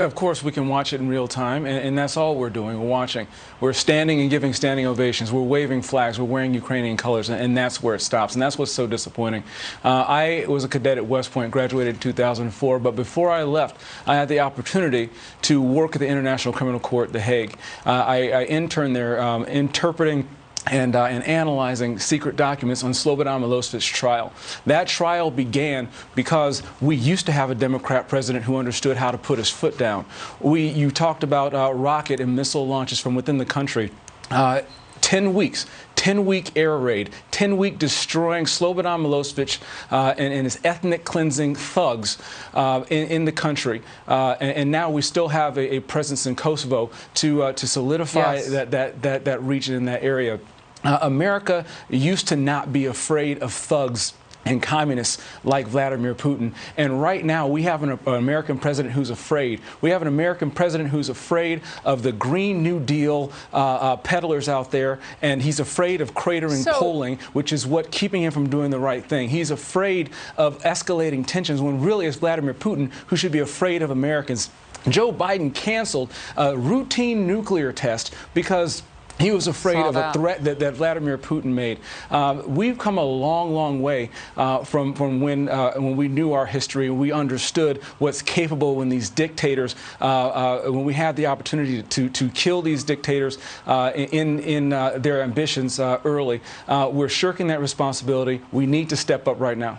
Of course, we can watch it in real time, and, and, that's all we're doing. We're watching. We're standing and giving standing ovations. We're waving flags. We're wearing Ukrainian colors, and, and that's where it stops. And that's what's so disappointing. Uh, I was a cadet at West Point, graduated in 2004, but before I left, I had the opportunity to work at the International Criminal Court, The Hague. Uh, I, I, interned there um, interpreting and, uh, and analyzing secret documents on Slobodan Milosevic's trial. That trial began because we used to have a Democrat president who understood how to put his foot down. We, you talked about uh, rocket and missile launches from within the country. Uh, 10 weeks, 10 week air raid, 10 week destroying Slobodan Milosevic uh, and, and, his ethnic cleansing thugs uh, in, in, the country. Uh, and, and, now we still have a, a presence in Kosovo to, uh, to solidify yes. that, that, that, that region in that area. Uh, America used to not be afraid of thugs and communists like Vladimir Putin. And right now, we have an, an, American president who's afraid. We have an American president who's afraid of the Green New Deal uh, uh, peddlers out there, and he's afraid of cratering so, polling, which is what keeping him from doing the right thing. He's afraid of escalating tensions when really it's Vladimir Putin who should be afraid of Americans. Joe Biden canceled a routine nuclear test because he was afraid Saw of that. a threat that, that Vladimir Putin made. Uh, we've come a long, long way uh, from, from when, uh, when we knew our history, we understood what's capable when these dictators, uh, uh, when we had the opportunity to, to kill these dictators uh, in, in their ambitions early. we're shirking that responsibility. We need to step up right now.